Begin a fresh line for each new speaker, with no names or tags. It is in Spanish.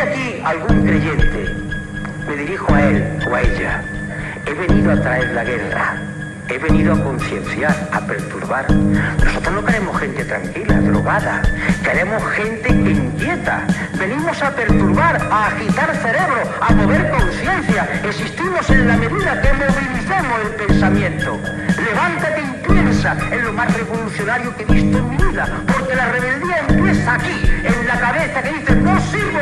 aquí algún creyente, me dirijo a él o a ella. He venido a traer la guerra. He venido a concienciar, a perturbar. Nosotros no queremos gente tranquila, drogada. Queremos gente inquieta. Venimos a perturbar, a agitar cerebro, a mover conciencia. Existimos en la medida que movilizamos el pensamiento. Levántate y piensa en lo más revolucionario que he visto en mi vida. Porque la rebeldía empieza aquí, en la cabeza que dice, no sirvo,